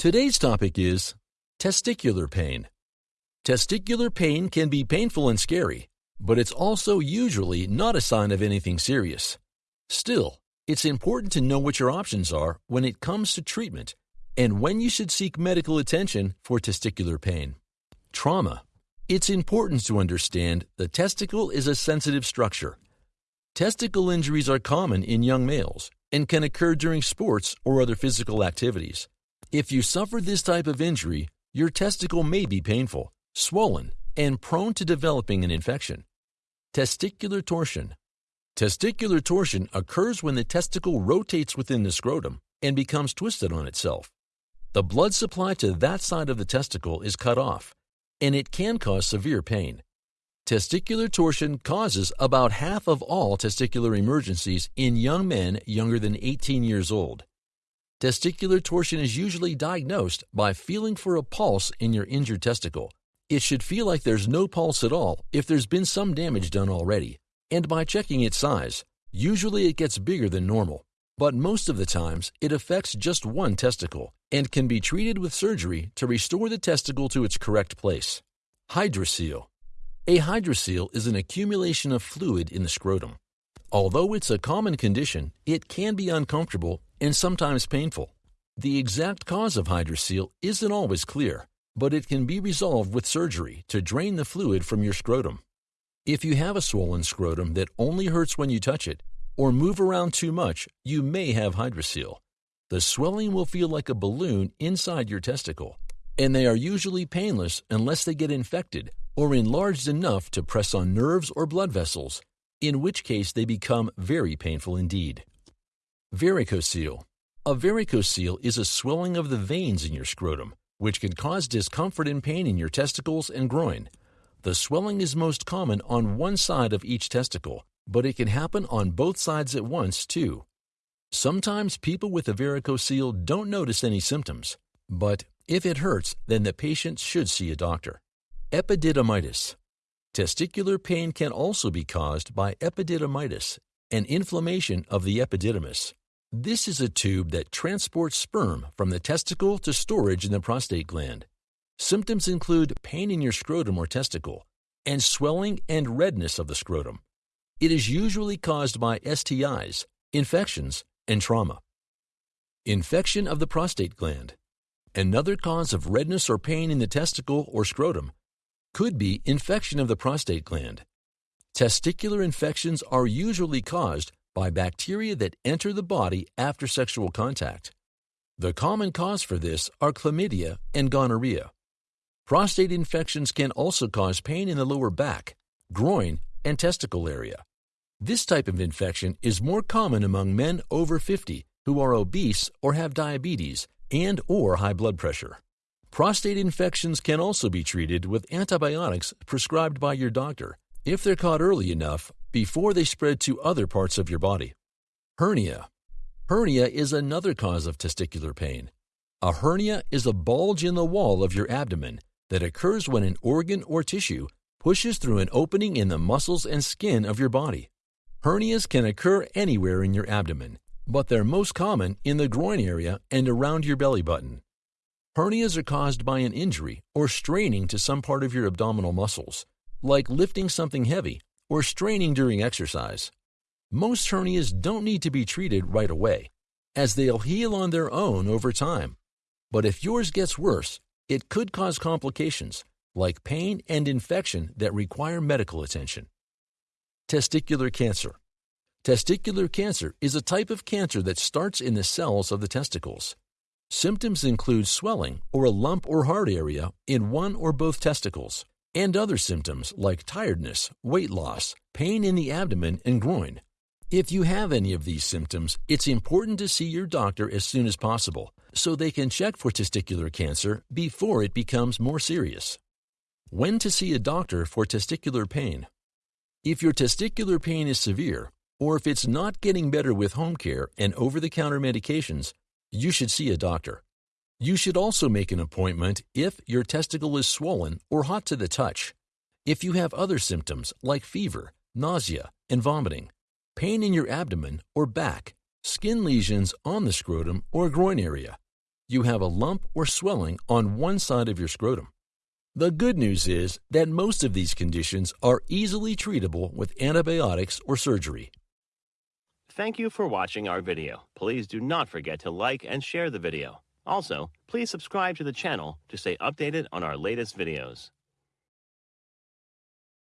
Today's topic is testicular pain. Testicular pain can be painful and scary, but it's also usually not a sign of anything serious. Still, it's important to know what your options are when it comes to treatment and when you should seek medical attention for testicular pain. Trauma. It's important to understand the testicle is a sensitive structure. Testicle injuries are common in young males and can occur during sports or other physical activities. If you suffer this type of injury, your testicle may be painful, swollen, and prone to developing an infection. Testicular torsion. Testicular torsion occurs when the testicle rotates within the scrotum and becomes twisted on itself. The blood supply to that side of the testicle is cut off, and it can cause severe pain. Testicular torsion causes about half of all testicular emergencies in young men younger than 18 years old. Testicular torsion is usually diagnosed by feeling for a pulse in your injured testicle. It should feel like there's no pulse at all if there's been some damage done already, and by checking its size. Usually it gets bigger than normal, but most of the times it affects just one testicle and can be treated with surgery to restore the testicle to its correct place. Hydrocele. A hydrocele is an accumulation of fluid in the scrotum. Although it's a common condition, it can be uncomfortable and sometimes painful. The exact cause of hydrocele isn't always clear, but it can be resolved with surgery to drain the fluid from your scrotum. If you have a swollen scrotum that only hurts when you touch it, or move around too much, you may have hydrocele. The swelling will feel like a balloon inside your testicle, and they are usually painless unless they get infected or enlarged enough to press on nerves or blood vessels, in which case they become very painful indeed. Varicocele. A varicocele is a swelling of the veins in your scrotum, which can cause discomfort and pain in your testicles and groin. The swelling is most common on one side of each testicle, but it can happen on both sides at once, too. Sometimes people with a varicocele don't notice any symptoms, but if it hurts, then the patient should see a doctor. Epididymitis. Testicular pain can also be caused by epididymitis, an inflammation of the epididymis. This is a tube that transports sperm from the testicle to storage in the prostate gland. Symptoms include pain in your scrotum or testicle, and swelling and redness of the scrotum. It is usually caused by STIs, infections, and trauma. Infection of the prostate gland. Another cause of redness or pain in the testicle or scrotum could be infection of the prostate gland. Testicular infections are usually caused by bacteria that enter the body after sexual contact. The common cause for this are chlamydia and gonorrhea. Prostate infections can also cause pain in the lower back, groin, and testicle area. This type of infection is more common among men over 50 who are obese or have diabetes and or high blood pressure. Prostate infections can also be treated with antibiotics prescribed by your doctor if they're caught early enough before they spread to other parts of your body. Hernia. Hernia is another cause of testicular pain. A hernia is a bulge in the wall of your abdomen that occurs when an organ or tissue pushes through an opening in the muscles and skin of your body. Hernias can occur anywhere in your abdomen, but they're most common in the groin area and around your belly button. Hernias are caused by an injury or straining to some part of your abdominal muscles, like lifting something heavy or straining during exercise. Most hernias don't need to be treated right away, as they'll heal on their own over time. But if yours gets worse, it could cause complications like pain and infection that require medical attention. Testicular cancer. Testicular cancer is a type of cancer that starts in the cells of the testicles. Symptoms include swelling or a lump or hard area in one or both testicles and other symptoms like tiredness, weight loss, pain in the abdomen and groin. If you have any of these symptoms, it's important to see your doctor as soon as possible so they can check for testicular cancer before it becomes more serious. When to see a doctor for testicular pain? If your testicular pain is severe, or if it's not getting better with home care and over the counter medications, you should see a doctor. You should also make an appointment if your testicle is swollen or hot to the touch. If you have other symptoms like fever, nausea, and vomiting, pain in your abdomen or back, skin lesions on the scrotum or groin area, you have a lump or swelling on one side of your scrotum. The good news is that most of these conditions are easily treatable with antibiotics or surgery. Thank you for watching our video. Please do not forget to like and share the video. Also, please subscribe to the channel to stay updated on our latest videos.